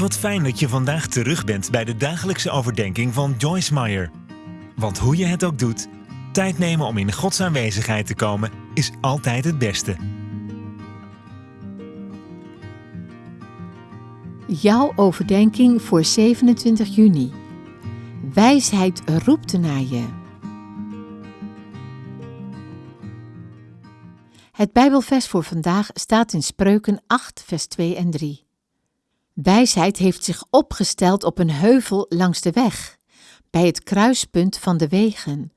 Wat fijn dat je vandaag terug bent bij de dagelijkse overdenking van Joyce Meyer. Want hoe je het ook doet, tijd nemen om in Gods aanwezigheid te komen is altijd het beste. Jouw overdenking voor 27 juni. Wijsheid roept naar je. Het Bijbelvers voor vandaag staat in Spreuken 8, vers 2 en 3. Wijsheid heeft zich opgesteld op een heuvel langs de weg, bij het kruispunt van de wegen,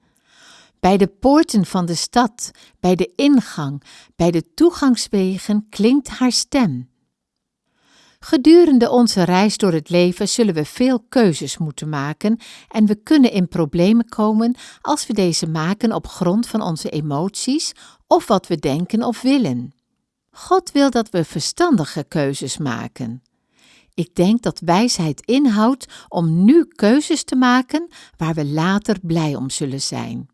bij de poorten van de stad, bij de ingang, bij de toegangswegen klinkt haar stem. Gedurende onze reis door het leven zullen we veel keuzes moeten maken en we kunnen in problemen komen als we deze maken op grond van onze emoties of wat we denken of willen. God wil dat we verstandige keuzes maken. Ik denk dat wijsheid inhoudt om nu keuzes te maken waar we later blij om zullen zijn.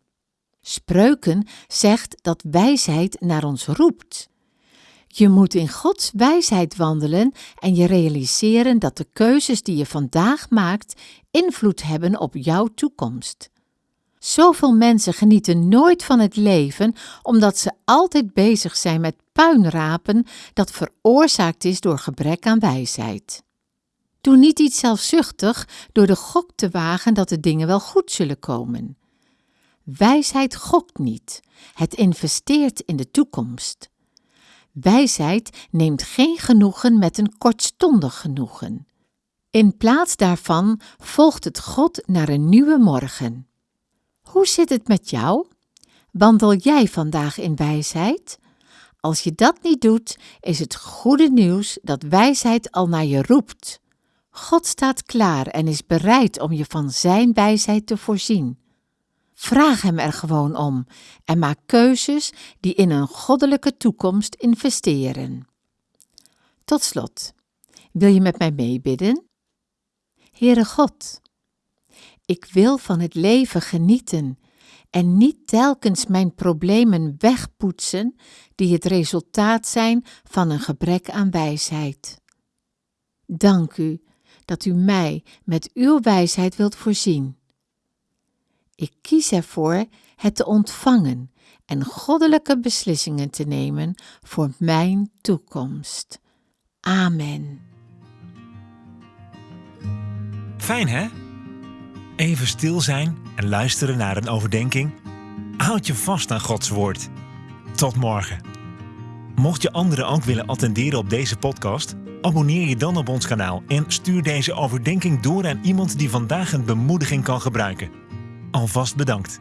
Spreuken zegt dat wijsheid naar ons roept. Je moet in Gods wijsheid wandelen en je realiseren dat de keuzes die je vandaag maakt invloed hebben op jouw toekomst. Zoveel mensen genieten nooit van het leven omdat ze altijd bezig zijn met puinrapen dat veroorzaakt is door gebrek aan wijsheid. Doe niet iets zelfzuchtig door de gok te wagen dat de dingen wel goed zullen komen. Wijsheid gokt niet, het investeert in de toekomst. Wijsheid neemt geen genoegen met een kortstondig genoegen. In plaats daarvan volgt het God naar een nieuwe morgen. Hoe zit het met jou? Wandel jij vandaag in wijsheid? Als je dat niet doet, is het goede nieuws dat wijsheid al naar je roept. God staat klaar en is bereid om je van Zijn wijsheid te voorzien. Vraag Hem er gewoon om en maak keuzes die in een goddelijke toekomst investeren. Tot slot, wil je met mij meebidden? Heere God, ik wil van het leven genieten en niet telkens mijn problemen wegpoetsen die het resultaat zijn van een gebrek aan wijsheid. Dank u dat u mij met uw wijsheid wilt voorzien. Ik kies ervoor het te ontvangen en goddelijke beslissingen te nemen voor mijn toekomst. Amen. Fijn hè? Even stil zijn en luisteren naar een overdenking. Houd je vast aan Gods woord. Tot morgen. Mocht je anderen ook willen attenderen op deze podcast, abonneer je dan op ons kanaal en stuur deze overdenking door aan iemand die vandaag een bemoediging kan gebruiken. Alvast bedankt.